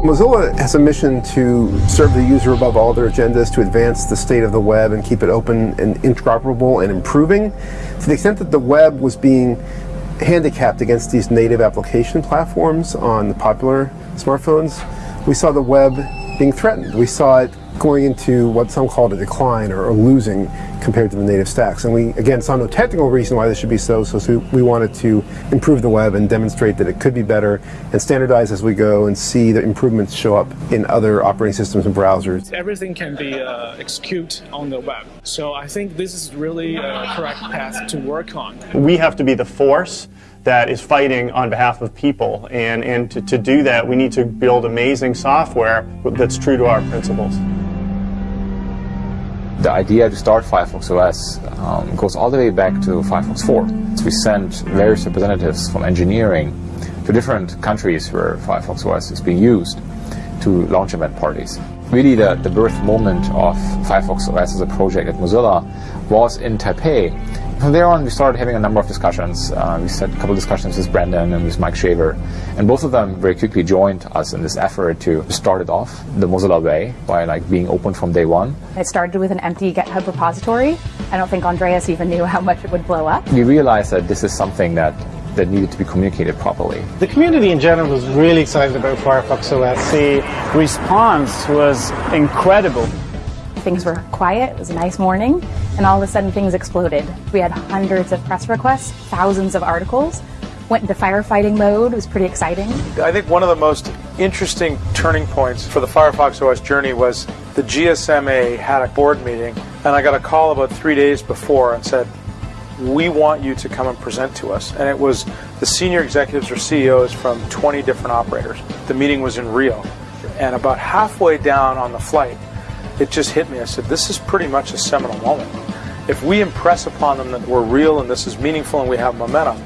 Mozilla has a mission to serve the user above all their agendas, to advance the state of the web and keep it open and interoperable and improving. To the extent that the web was being handicapped against these native application platforms on the popular smartphones, we saw the web being threatened. We saw it going into what some called a decline or, losing compared to the native stacks. And we, again, saw no technical reason why this should be so, so we wanted to improve the web and demonstrate that it could be better and standardize as we go and see the improvements show up in other operating systems and browsers. Everything can be uh, executed on the web. So I think this is really a correct path to work on. We have to be the force that is fighting on behalf of people. And, and to, to do that, we need to build amazing software that's true to our principles. The idea to start Firefox OS um, goes all the way back to Firefox 4. So we sent various representatives from engineering to different countries where Firefox OS is being used to launch event parties. Really the, the birth moment of Firefox OS as a project at Mozilla was in Taipei from there on, we started having a number of discussions. Uh, we had a couple of discussions with Brendan and with Mike Shaver, and both of them very quickly joined us in this effort to start it off the Mozilla way by like being open from day one. It started with an empty GitHub repository. I don't think Andreas even knew how much it would blow up. We realized that this is something that that needed to be communicated properly. The community in general was really excited about Firefox OS. The response was incredible. Things were quiet, it was a nice morning, and all of a sudden things exploded. We had hundreds of press requests, thousands of articles, went into firefighting mode, it was pretty exciting. I think one of the most interesting turning points for the Firefox OS journey was the GSMA had a board meeting, and I got a call about three days before and said, we want you to come and present to us. And it was the senior executives or CEOs from 20 different operators. The meeting was in Rio. And about halfway down on the flight, it just hit me. I said, this is pretty much a seminal moment. If we impress upon them that we're real and this is meaningful and we have momentum,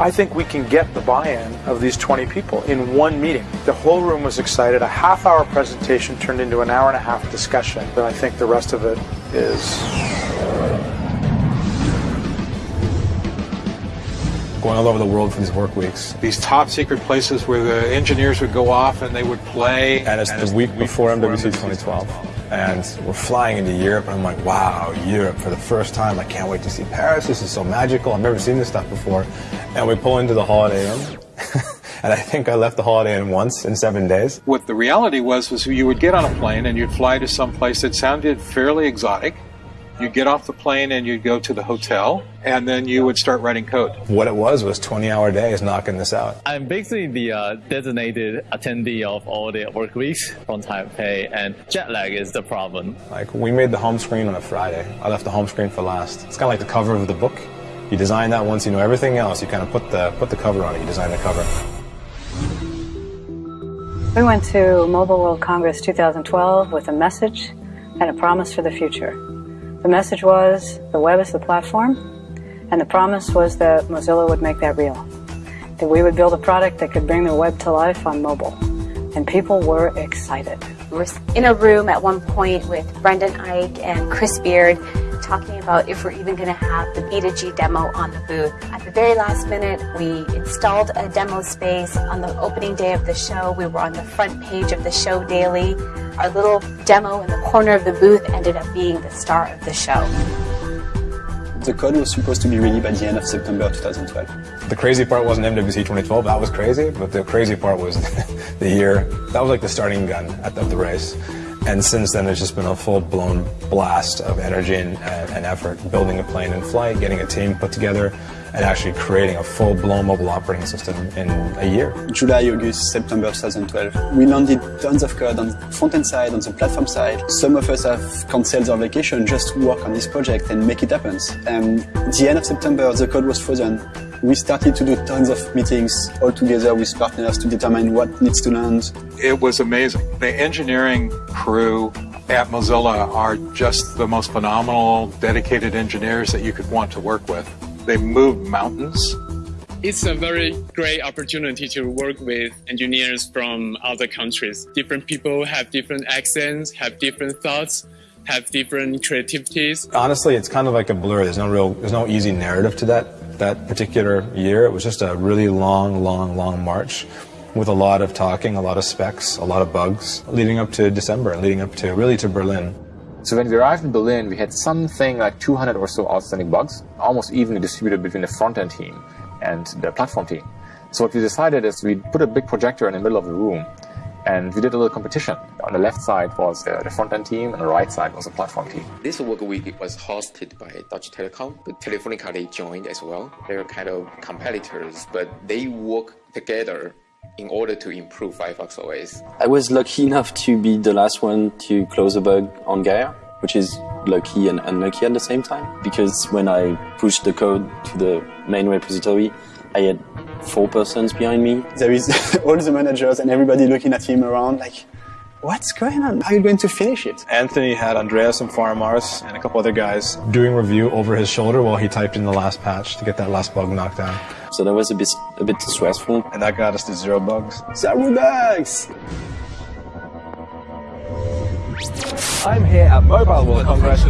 I think we can get the buy-in of these 20 people in one meeting. The whole room was excited. A half hour presentation turned into an hour and a half discussion. And I think the rest of it is going all over the world for these work weeks. These top secret places where the engineers would go off and they would play. And it's and the week before MWC 2012 and we're flying into Europe, and I'm like, wow, Europe for the first time. I can't wait to see Paris. This is so magical. I've never seen this stuff before. And we pull into the Holiday Inn. and I think I left the Holiday Inn once in seven days. What the reality was, was you would get on a plane and you'd fly to some place that sounded fairly exotic You'd get off the plane and you'd go to the hotel, and then you would start writing code. What it was was 20 hour days knocking this out. I'm basically the uh, designated attendee of all the work weeks from Taipei, and jet lag is the problem. Like, we made the home screen on a Friday. I left the home screen for last. It's kind of like the cover of the book. You design that once you know everything else, you kind of put the, put the cover on it, you design the cover. We went to Mobile World Congress 2012 with a message and a promise for the future. The message was the web is the platform, and the promise was that Mozilla would make that real. That we would build a product that could bring the web to life on mobile. And people were excited. We were in a room at one point with Brendan Eich and Chris Beard talking about if we're even going to have the B2G demo on the booth. At the very last minute, we installed a demo space. On the opening day of the show, we were on the front page of the show daily. Our little demo in the corner of the booth ended up being the star of the show. The code was supposed to be ready by the end of September 2012. The crazy part wasn't MWC 2012, that was crazy, but the crazy part was the year, that was like the starting gun at the, of the race. And since then, it's just been a full-blown blast of energy and, and, effort, building a plane in flight, getting a team put together, and actually creating a full-blown mobile operating system in a year. July, August, September 2012. We landed tons of code on the front-end side, on the platform side. Some of us have cancelled our vacation just to work on this project and make it happen. And at the end of September, the code was frozen. We started to do tons of meetings all together with partners to determine what needs to land. It was amazing. The engineering crew at Mozilla are just the most phenomenal, dedicated engineers that you could want to work with. They move mountains. It's a very great opportunity to work with engineers from other countries. Different people have different accents, have different thoughts, have different creativities. Honestly, it's kind of like a blur. There's no real, there's no easy narrative to that that particular year. It was just a really long, long, long march. with a lot of talking, a lot of specs, a lot of bugs, leading up to December, leading up to really to Berlin. So when we arrived in Berlin, we had something like 200 or so outstanding bugs, almost evenly distributed between the front-end team and the platform team. So what we decided is we put a big projector in the middle of the room and we did a little competition. On the left side was the, the front-end team, and the right side was the platform team. This work week was hosted by Deutsche Telekom, but Telefonica they joined as well. They're kind of competitors, but they work together in order to improve Firefox OS. I was lucky enough to be the last one to close a bug on Gaia, which is lucky and unlucky at the same time, because when I pushed the code to the main repository, I had four persons behind me. There is all the managers and everybody looking at him around like, what's going on? How are you going to finish it? Anthony had Andreas and Farmars and a couple other guys doing review over his shoulder while he typed in the last patch to get that last bug knocked down. So that was a bit a bit stressful. And that got us to zero bugs. Zero bugs! I'm here at Mobile World Congress.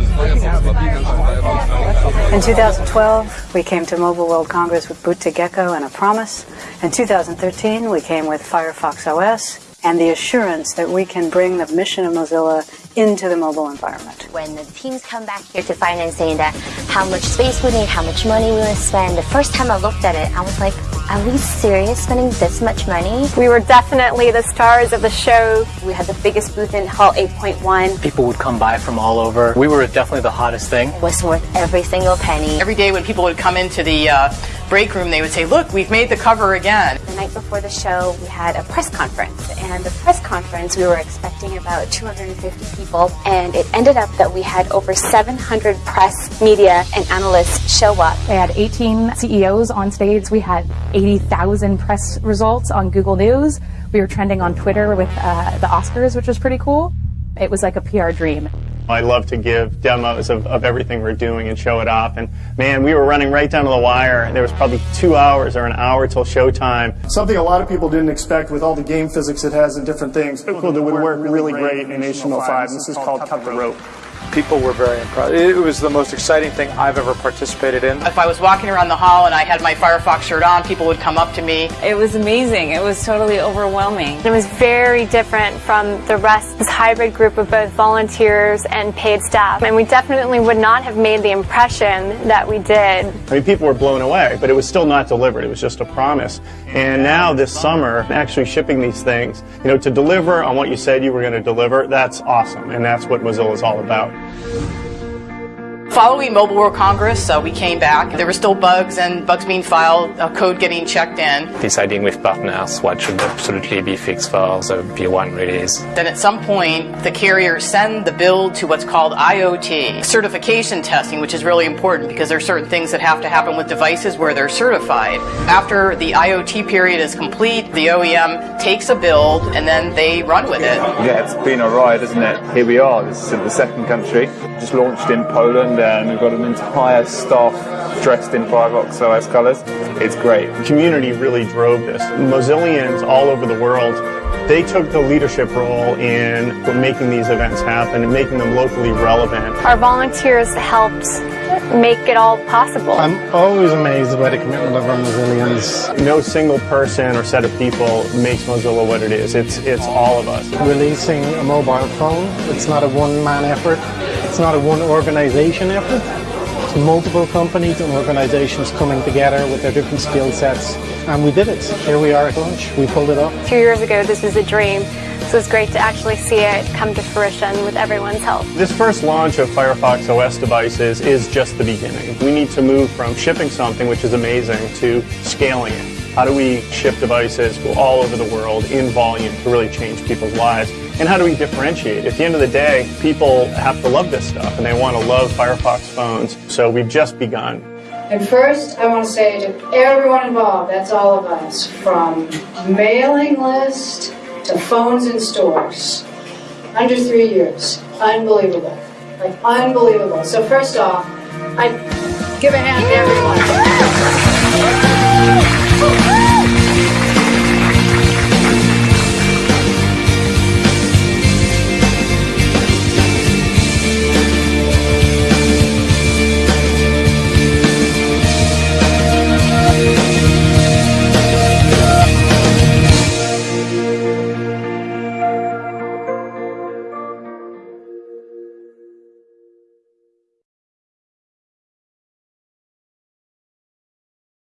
In 2012, we came to Mobile World Congress with Boot to Gecko and a promise. In 2013, we came with Firefox OS and the assurance that we can bring the mission of Mozilla into the mobile environment. When the teams come back here to finance saying that how much space we need, how much money we want to spend, the first time I looked at it, I was like, are we serious spending this much money? We were definitely the stars of the show. We had the biggest booth in Hall 8.1. People would come by from all over. We were definitely the hottest thing. It was worth every single penny. Every day when people would come into the uh, break room, they would say, look, we've made the cover again. The night before the show, we had a press conference. And the press conference, we were expecting about 250 people. And it ended up that we had over 700 press, media, and analysts show up. We had 18 CEOs on stage. We had 80,000 press results on Google News. We were trending on Twitter with uh, the Oscars, which was pretty cool. It was like a PR dream. I love to give demos of, of everything we're doing and show it off. And man, we were running right down to the wire. There was probably two hours or an hour till showtime. Something a lot of people didn't expect with all the game physics it has and different things. Cool, that would work really great in HTML5. This is called Cut the Rope. People were very impressed. It was the most exciting thing I've ever participated in. If I was walking around the hall and I had my Firefox shirt on, people would come up to me. It was amazing. It was totally overwhelming. It was very different from the rest, this hybrid group of both volunteers and paid staff. And we definitely would not have made the impression that we did. I mean, people were blown away, but it was still not delivered. It was just a promise. And now this summer, actually shipping these things, you know, to deliver on what you said you were going to deliver, that's awesome. And that's what Mozilla is all about out. Following Mobile World Congress, uh, we came back. There were still bugs and bugs being filed, uh, code getting checked in. Deciding with partners what should absolutely be fixed for the V1 release. Then at some point, the carriers send the build to what's called IoT, certification testing, which is really important because there are certain things that have to happen with devices where they're certified. After the IoT period is complete, the OEM takes a build and then they run with it. Yeah, it's been a ride, isn't it? Here we are, this is the second country. Just launched in Poland and we've got an entire staff dressed in Firefox OS colors. It's great. The community really drove this. Mozillians all over the world they took the leadership role in making these events happen and making them locally relevant. Our volunteers helped make it all possible. I'm always amazed by the commitment of our Mozillians. No single person or set of people makes Mozilla what it is. It's, it's all of us. Releasing a mobile phone, it's not a one-man effort. It's not a one organization effort. It's multiple companies and organizations coming together with their different skill sets. And we did it. Here we are at launch. We pulled it off. Two years ago, this was a dream. So it's great to actually see it come to fruition with everyone's help. This first launch of Firefox OS devices is just the beginning. We need to move from shipping something, which is amazing, to scaling it. How do we ship devices all over the world in volume to really change people's lives? And how do we differentiate? At the end of the day, people have to love this stuff and they want to love Firefox phones. So we've just begun. And first, I want to say to everyone involved, that's all of us, from mailing list to phones in stores, under three years. Unbelievable. Like, unbelievable. So first off, I give a hand to everyone. Woo!